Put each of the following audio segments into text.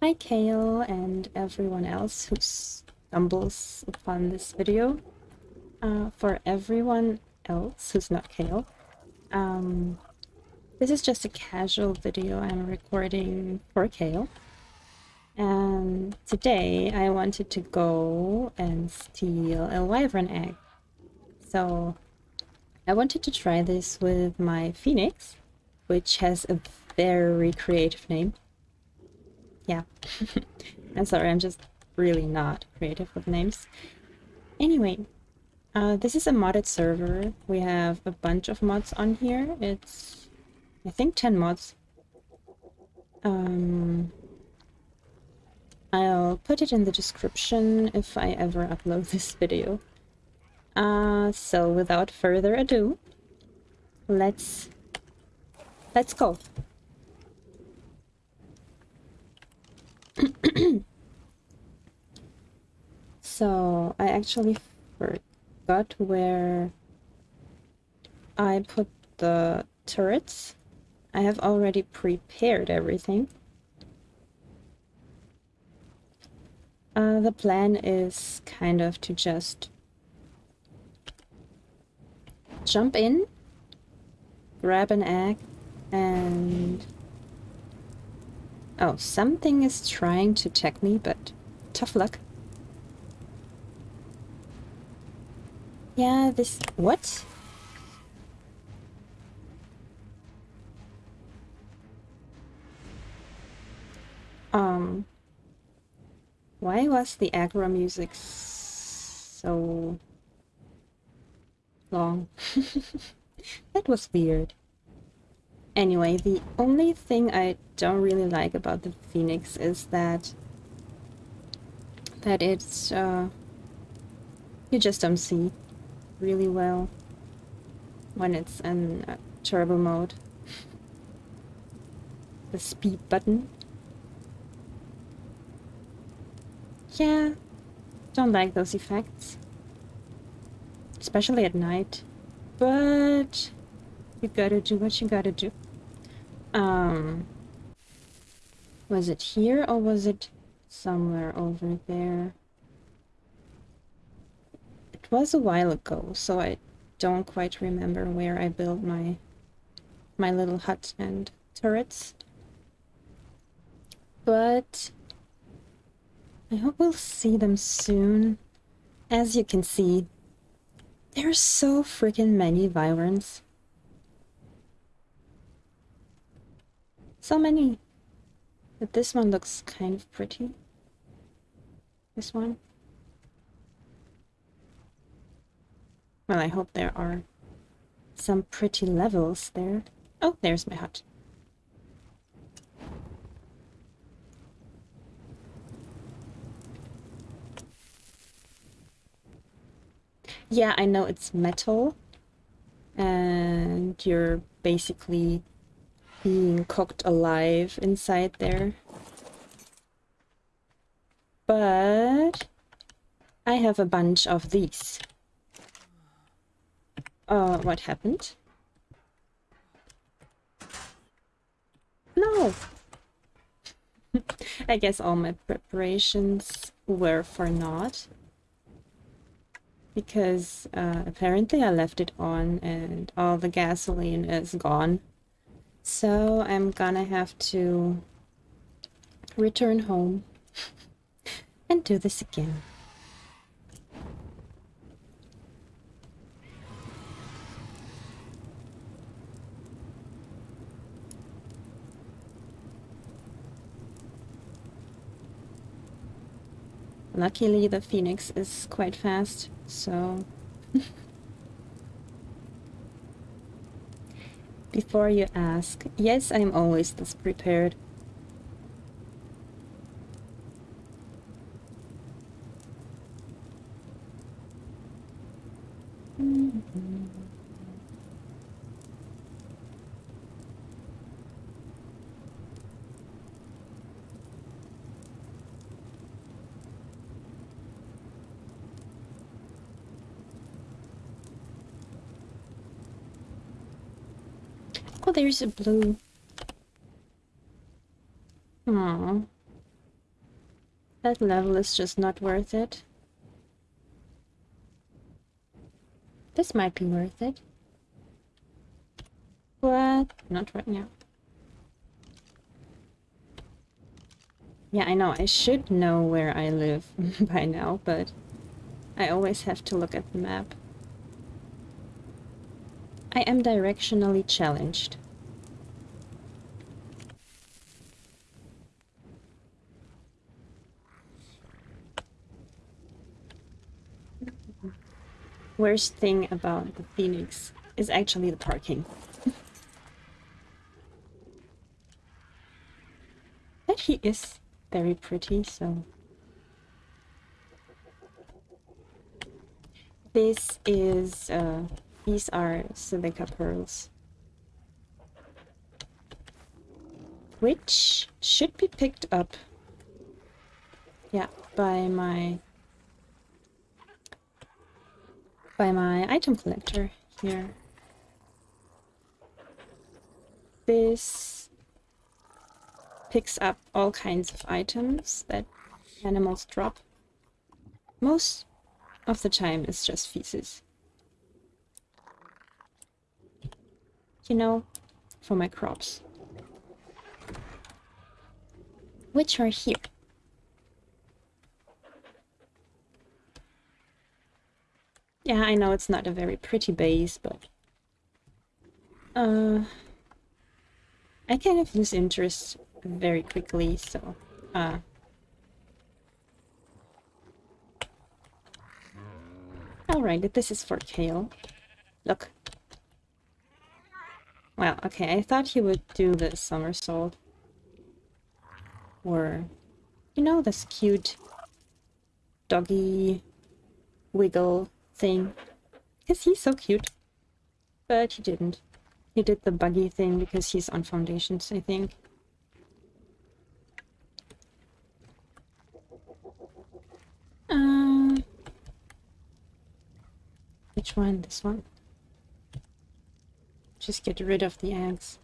Hi Kale and everyone else who stumbles upon this video. Uh, for everyone else who's not Kale, um, this is just a casual video I'm recording for Kale. And today I wanted to go and steal a wyvern egg. So I wanted to try this with my phoenix, which has a very creative name. Yeah. I'm sorry, I'm just really not creative with names. Anyway, uh, this is a modded server. We have a bunch of mods on here. It's, I think, 10 mods. Um, I'll put it in the description if I ever upload this video. Uh, so without further ado, let's let's go. so I actually forgot where I put the turrets. I have already prepared everything. Uh, the plan is kind of to just jump in, grab an egg, and Oh, something is trying to attack me, but tough luck. Yeah, this... What? Um... Why was the aggro music so... long? that was weird. Anyway, the only thing I don't really like about the Phoenix is that that it's uh, you just don't see really well when it's in uh, turbo mode. the speed button. Yeah, don't like those effects. Especially at night. But you gotta do what you gotta do. Um, was it here or was it somewhere over there? It was a while ago, so I don't quite remember where I built my my little hut and turrets. But I hope we'll see them soon. As you can see, there's so freaking many wyverns. So many. But this one looks kind of pretty. This one. Well, I hope there are some pretty levels there. Oh, there's my hut. Yeah, I know it's metal. And you're basically being cooked alive inside there. But I have a bunch of these. Uh, what happened? No! I guess all my preparations were for naught. Because uh, apparently I left it on and all the gasoline is gone. So I'm gonna have to return home and do this again. Luckily the phoenix is quite fast, so Before you ask, yes, I'm always this prepared. Mm -hmm. Oh, there's a blue. Aww. That level is just not worth it. This might be worth it. But not right now. Yeah, I know. I should know where I live by now, but I always have to look at the map. I am directionally challenged. Worst thing about the Phoenix is actually the parking. but he is very pretty, so... This is, uh, these are silica pearls. Which should be picked up, yeah, by my, by my item collector here. This picks up all kinds of items that animals drop. Most of the time it's just feces. You know, for my crops. Which are here. Yeah, I know it's not a very pretty base, but... Uh, I kind of lose interest very quickly, so... Uh, Alright, this is for Kale. Look. Well, okay, I thought he would do the somersault. Or, you know, this cute doggy wiggle thing. Because he's so cute. But he didn't. He did the buggy thing because he's on foundations, I think. Um, which one? This one? Just get rid of the eggs.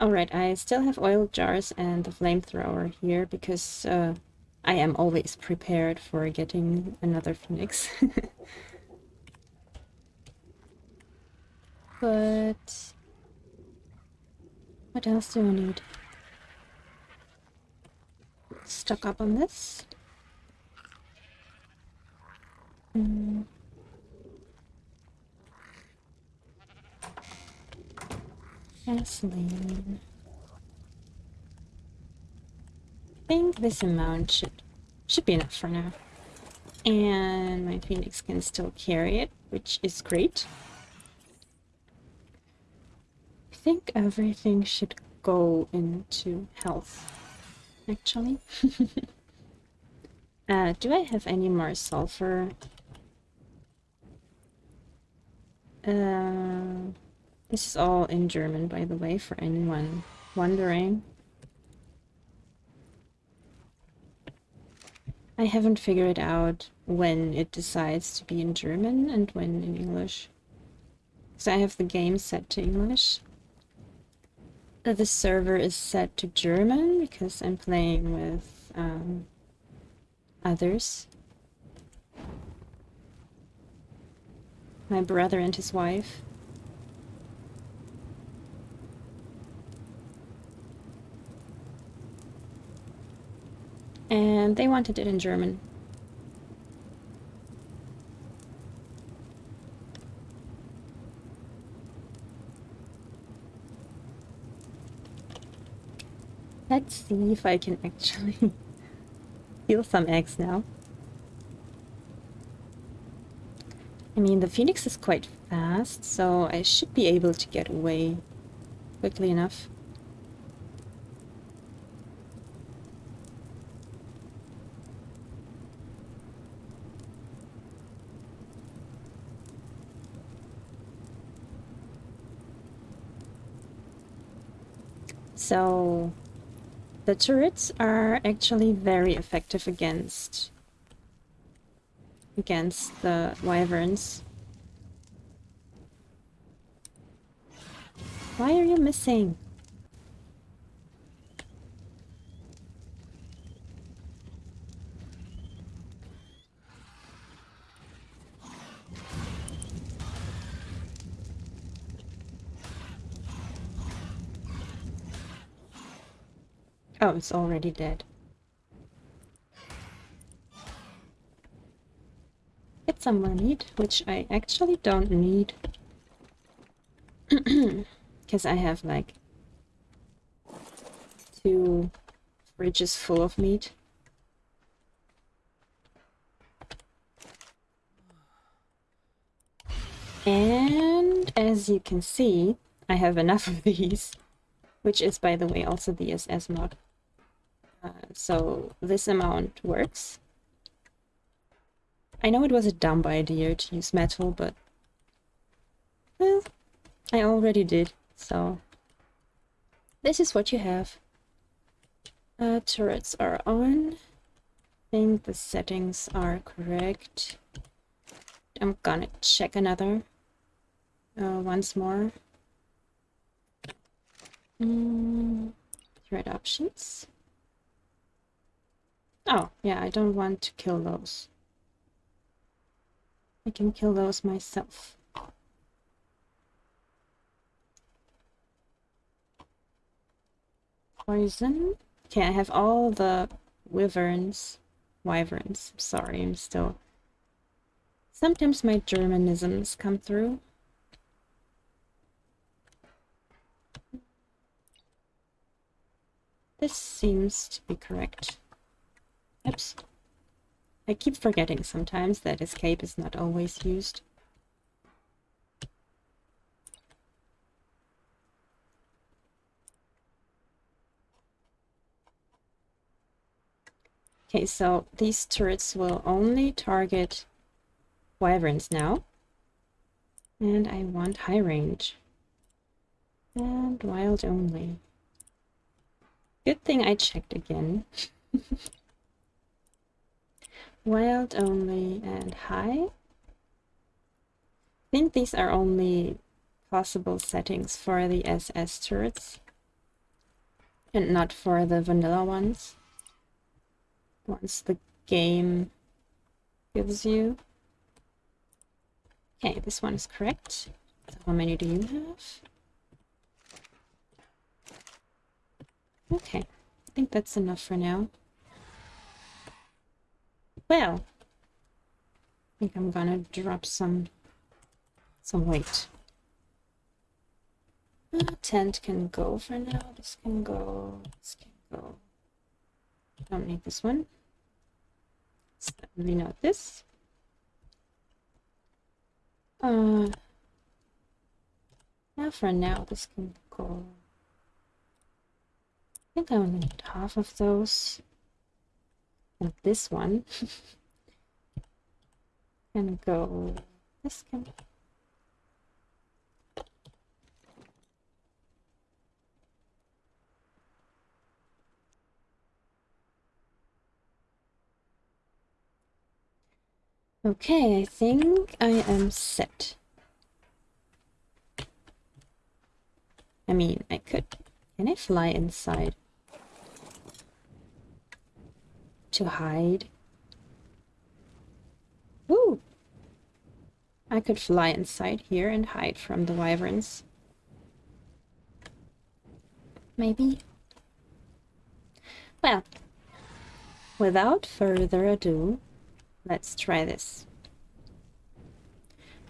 Alright, I still have oil jars and the flamethrower here because uh, I am always prepared for getting another phoenix. but... What else do I need? Stuck up on this. Mm. Gasoline. I think this amount should should be enough for now. And my phoenix can still carry it, which is great. I think everything should go into health, actually. uh, do I have any more sulfur? Uh, this is all in German, by the way, for anyone wondering. I haven't figured out when it decides to be in German and when in English. So I have the game set to English. The server is set to German because I'm playing with um, others. My brother and his wife. and they wanted it in German. Let's see if I can actually heal some eggs now. I mean, the phoenix is quite fast, so I should be able to get away quickly enough. So the turrets are actually very effective against against the wyverns. Why are you missing? Oh, it's already dead. Get some meat, which I actually don't need. Because I have like two fridges full of meat. And as you can see, I have enough of these, which is, by the way, also the SS mod. Uh, so this amount works. I know it was a dumb idea to use metal, but well, I already did, so this is what you have. Uh, turrets are on. I think the settings are correct. I'm gonna check another uh, once more. Mm, thread options. Oh, yeah, I don't want to kill those. I can kill those myself. Poison. Okay, I have all the wyverns. Wyverns. Sorry, I'm still... Sometimes my Germanisms come through. This seems to be correct. Oops. I keep forgetting sometimes that escape is not always used. Okay, so these turrets will only target wyverns now. And I want high range. And wild only. Good thing I checked again. wild only and high. I think these are only possible settings for the SS turrets. And not for the vanilla ones once the game gives you. Okay, this one is correct. So how many do you have? Okay, I think that's enough for now. Well, I think I'm gonna drop some some weight. Uh, tent can go for now. This can go. This can go. Don't need this one. Certainly not this. Uh, now for now, this can go. I think I only need half of those. And this one can go. This can Okay, I think I am set. I mean, I could... Can I fly inside? To hide? Ooh! I could fly inside here and hide from the wyverns. Maybe? Well, without further ado, Let's try this.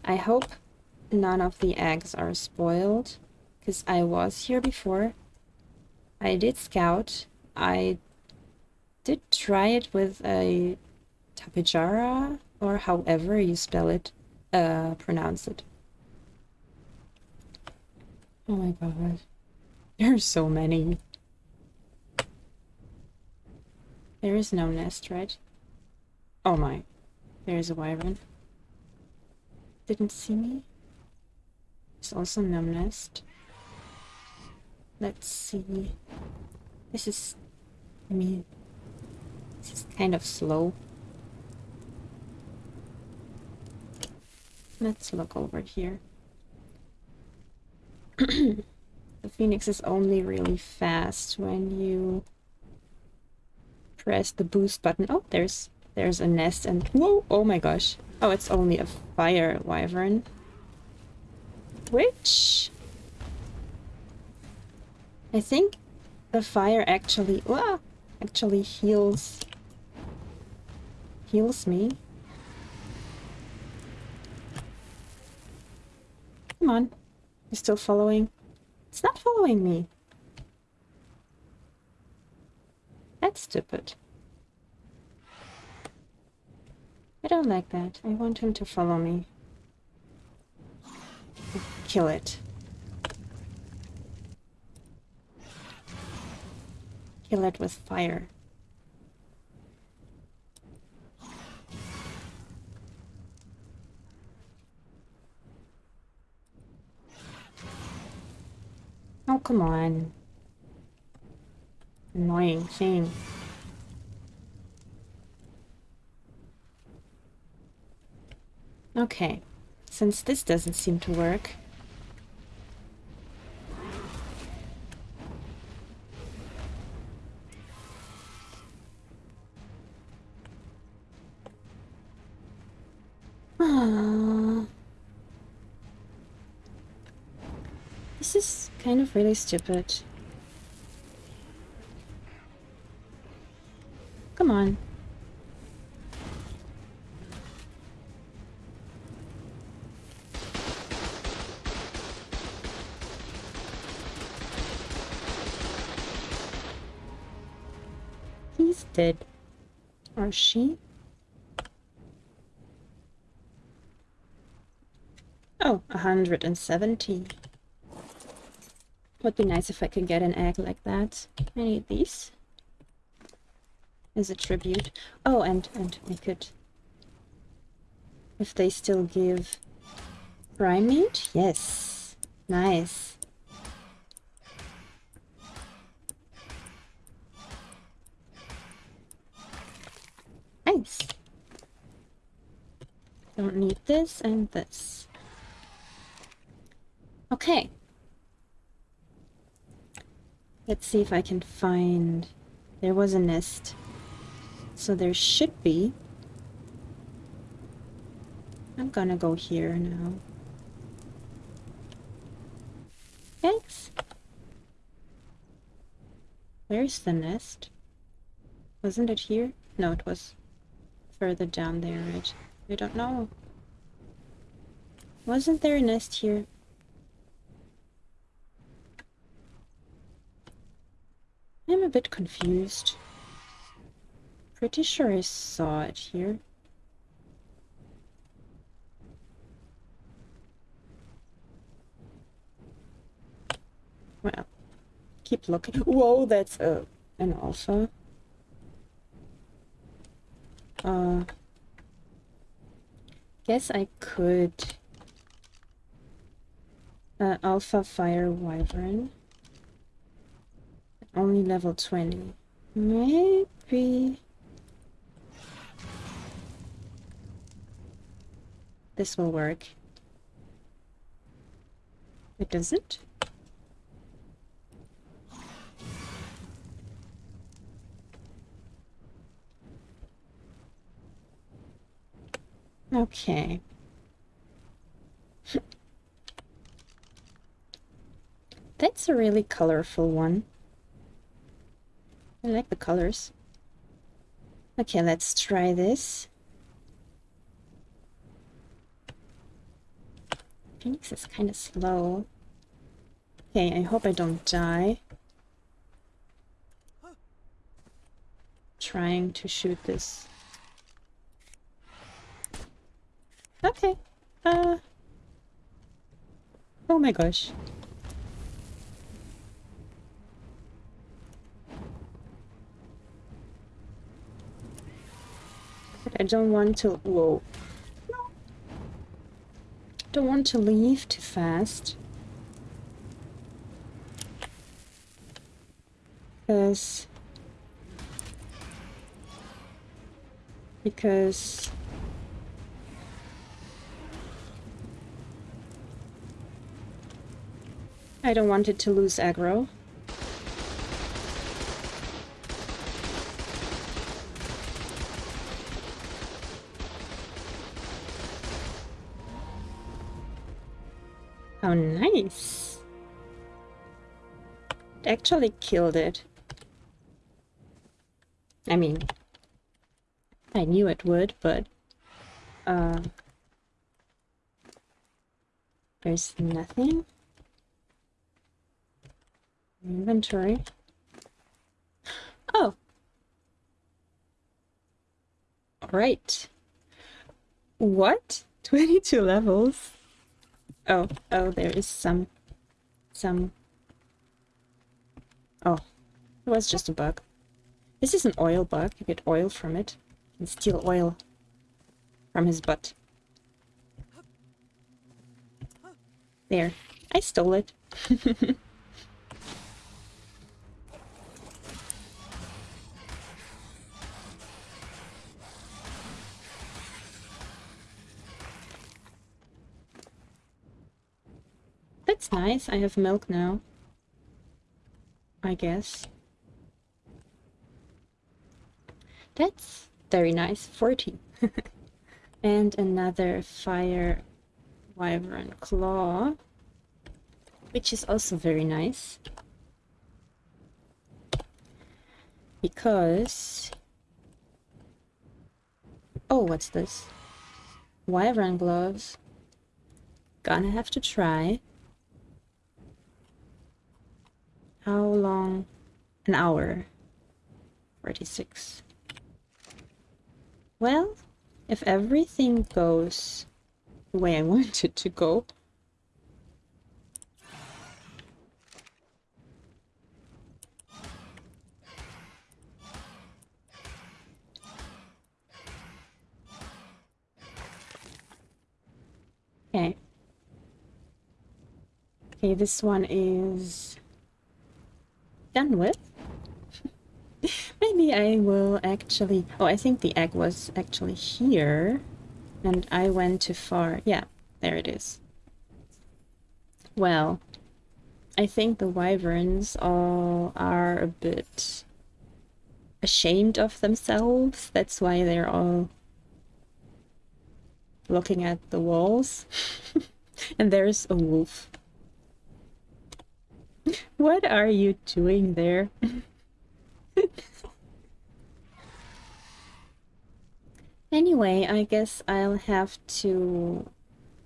I hope none of the eggs are spoiled, because I was here before. I did scout. I did try it with a tapejara, or however you spell it, uh, pronounce it. Oh my god. There's so many. There is no nest, right? Oh my. There's a wyvern. Didn't see me. There's also no nest. Let's see. This is... I mean... Is kind of slow. Let's look over here. the phoenix is only really fast when you press the boost button. Oh, there's there's a nest and... Whoa! Oh my gosh. Oh, it's only a fire wyvern. Which... I think the fire actually, ah, actually heals, heals me. Come on, you're still following? It's not following me. That's stupid. I don't like that. I want him to follow me. Kill it. Kill it with fire. Come on. Annoying thing. Okay. Since this doesn't seem to work, kind of really stupid. Come on. He's dead. Or she? Oh, 170. Would be nice if I could get an egg like that. I need these. As a tribute. Oh, and, and we could... If they still give prime meat? Yes. Nice. Nice. Don't need this and this. Okay. Let's see if I can find... There was a nest. So there should be. I'm gonna go here now. Thanks. Where's the nest? Wasn't it here? No, it was further down there, right? I don't know. Wasn't there a nest here? I'm a bit confused. Pretty sure I saw it here. Well, keep looking. Whoa, that's a an alpha. Uh, guess I could. Uh, alpha fire wyvern. Only level 20. Maybe... This will work. It doesn't? Okay. That's a really colorful one. I like the colors. Okay, let's try this. Phoenix is kind of slow. Okay, I hope I don't die. Trying to shoot this. Okay. Uh. Oh my gosh. I don't want to... Whoa. Don't want to leave too fast. Because... Because... I don't want it to lose aggro. Actually killed it. I mean, I knew it would, but uh, there's nothing. Inventory. Oh. Alright. What? 22 levels? Oh, oh, there is some... some... Oh, it was just a bug. This is an oil bug. You get oil from it. and steal oil from his butt. There. I stole it. That's nice. I have milk now. I guess. That's very nice. 40. and another fire wyvern claw. Which is also very nice. Because... Oh, what's this? Wyvern gloves. Gonna have to try. How long? An hour. 46. Well, if everything goes the way I want it to go, Okay. Okay, this one is done with. Maybe I will actually... Oh, I think the egg was actually here. And I went too far. Yeah, there it is. Well, I think the wyverns all are a bit ashamed of themselves. That's why they're all looking at the walls. and there's a wolf. What are you doing there? anyway, I guess I'll have to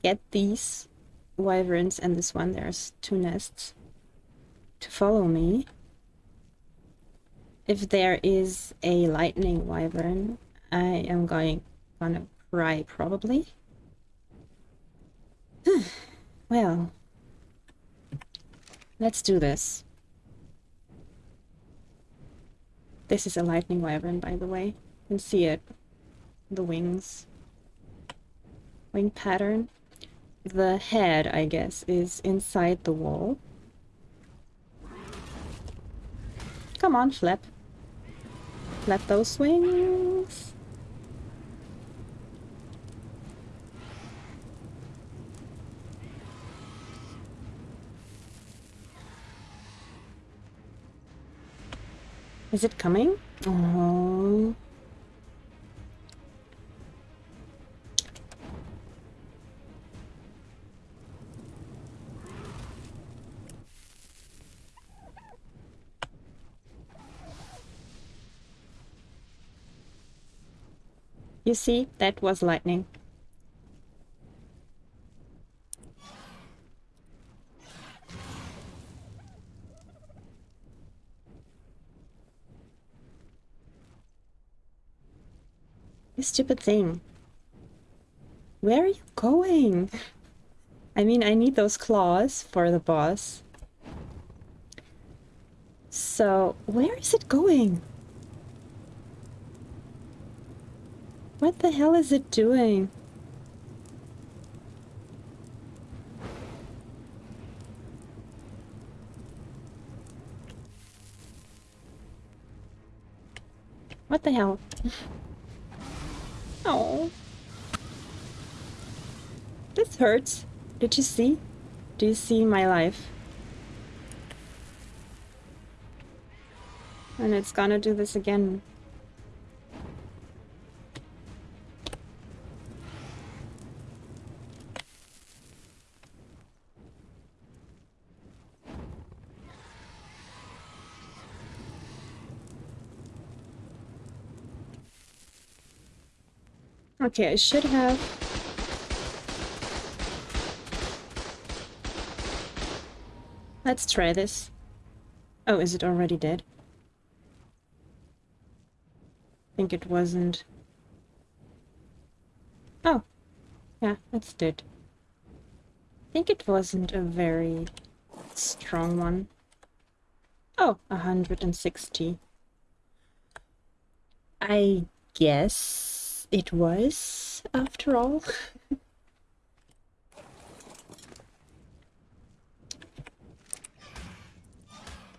get these wyverns and this one, there's two nests, to follow me. If there is a lightning wyvern, I am going gonna cry probably. well, Let's do this. This is a lightning wyvern, by the way. You can see it. The wings. Wing pattern. The head, I guess, is inside the wall. Come on, flap. Flap those wings. Is it coming? Oh. You see, that was lightning. Stupid thing. Where are you going? I mean, I need those claws for the boss. So, where is it going? What the hell is it doing? What the hell? Oh. This hurts. Did you see? Do you see my life? And it's gonna do this again. Okay, I should have... Let's try this. Oh, is it already dead? I think it wasn't. Oh, yeah, it's dead. I think it wasn't a very strong one. Oh, 160. I guess it was, after all.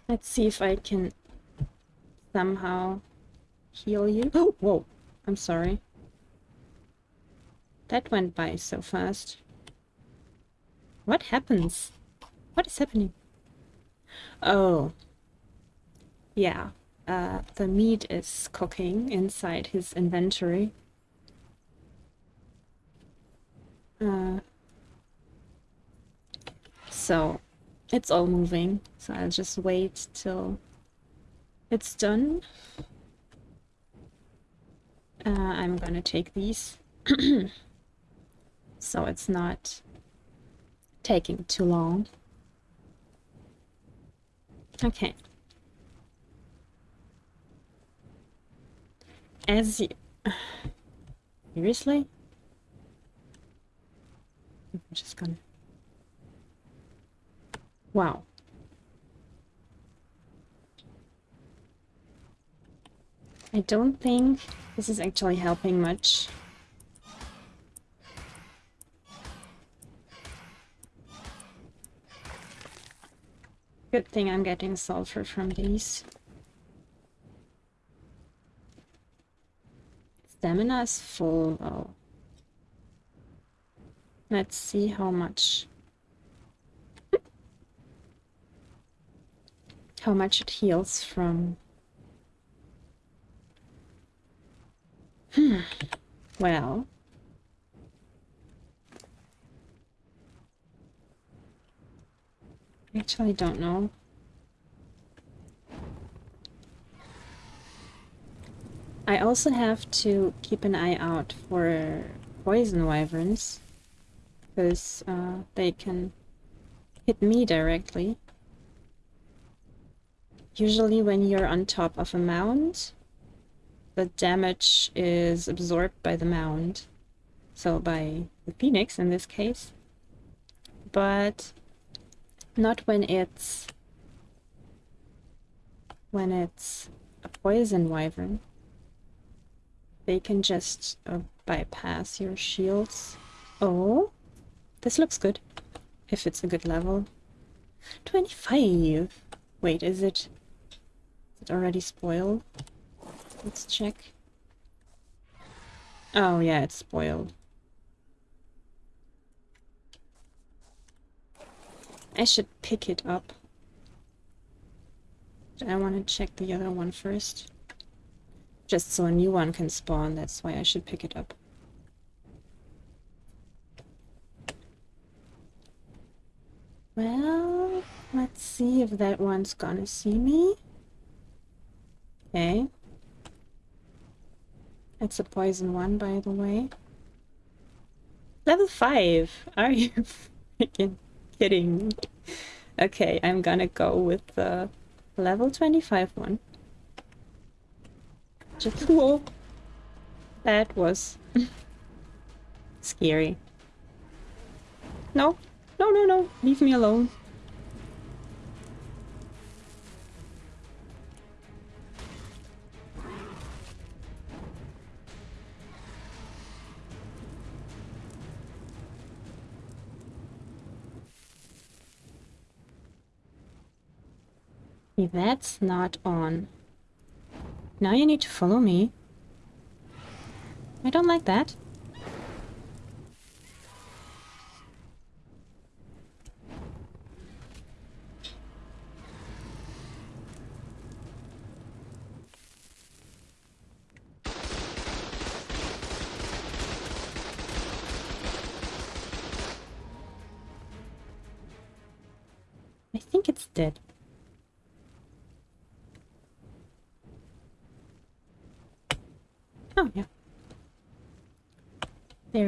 Let's see if I can somehow heal you. Oh, whoa. I'm sorry. That went by so fast. What happens? What is happening? Oh. Yeah. Uh, the meat is cooking inside his inventory. Uh, so, it's all moving. So I'll just wait till it's done. Uh, I'm gonna take these. so it's not taking too long. Okay. As you... Seriously? I'm just gonna... Wow. I don't think this is actually helping much. Good thing I'm getting sulfur from these. Stamina is full though. Let's see how much how much it heals from. Hmm. Well. I actually, don't know. I also have to keep an eye out for poison wyverns because uh, they can hit me directly. Usually when you're on top of a mound, the damage is absorbed by the mound. So by the phoenix in this case. But not when it's when it's a poison wyvern. They can just uh, bypass your shields. Oh, this looks good. If it's a good level. 25! Wait, is it... Is it already spoiled? Let's check. Oh yeah, it's spoiled. I should pick it up. But I want to check the other one first. Just so a new one can spawn, that's why I should pick it up. Well, let's see if that one's gonna see me. Okay. It's a poison one, by the way. Level 5! Are you freaking kidding me? Okay, I'm gonna go with the level 25 one. Just whoa. That was scary. No, no, no, no, leave me alone. That's not on. Now you need to follow me. I don't like that.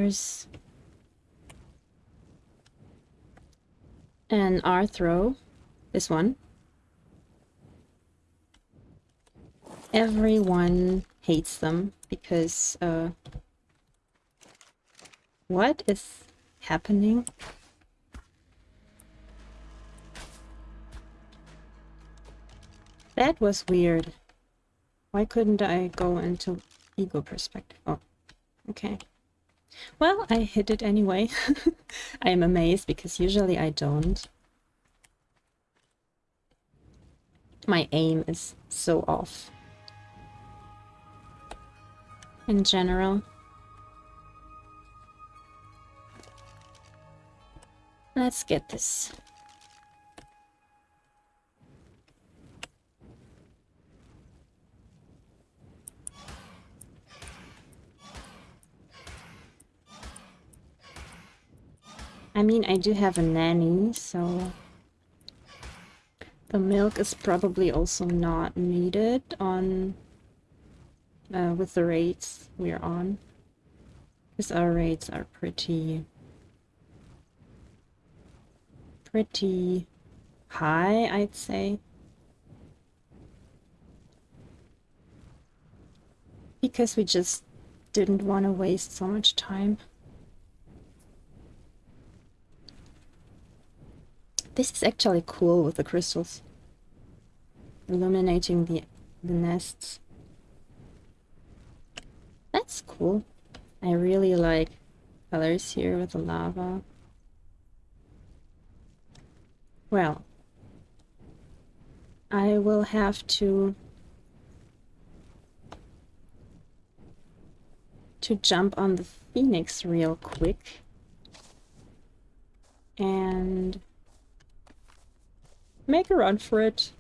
There's an Arthro, this one. Everyone hates them because, uh, what is happening? That was weird. Why couldn't I go into ego perspective? Oh, okay. Well, I hit it anyway. I am amazed because usually I don't. My aim is so off. In general. Let's get this. I mean, I do have a nanny, so... The milk is probably also not needed on... Uh, with the rates we're on. Because our rates are pretty... Pretty high, I'd say. Because we just didn't want to waste so much time. This is actually cool with the crystals. Illuminating the, the nests. That's cool. I really like colors here with the lava. Well, I will have to to jump on the phoenix real quick and Make a run for it.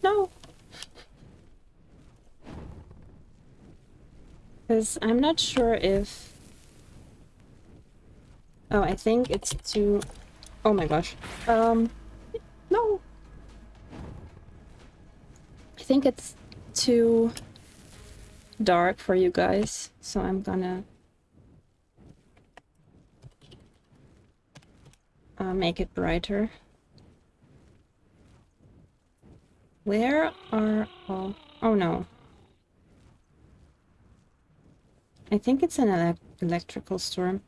No. Because I'm not sure if... Oh, I think it's too... Oh my gosh. Um, no. I think it's too dark for you guys, so I'm gonna make it brighter. Where are all... Oh no. I think it's an ele electrical storm.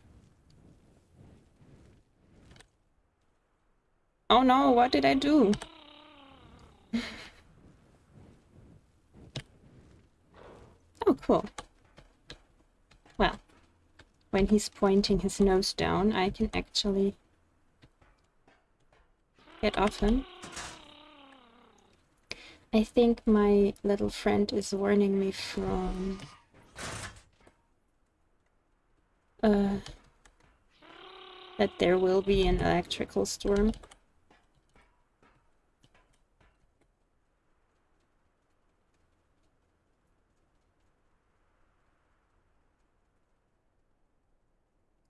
Oh no, what did I do? oh, cool. Well, when he's pointing his nose down, I can actually get often. I think my little friend is warning me from... Uh, that there will be an electrical storm.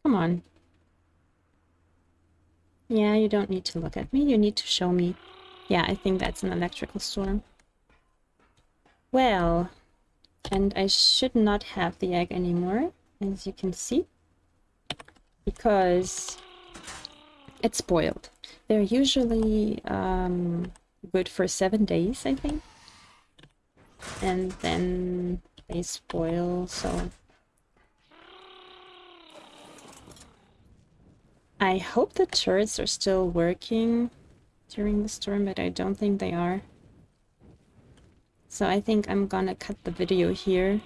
Come on. Yeah, you don't need to look at me. You need to show me. Yeah, I think that's an electrical storm. Well, and I should not have the egg anymore, as you can see, because it's spoiled. They're usually um, good for seven days, I think. And then they spoil, so I hope the turrets are still working during the storm, but I don't think they are. So I think I'm gonna cut the video here.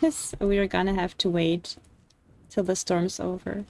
we are gonna have to wait till the storm's over.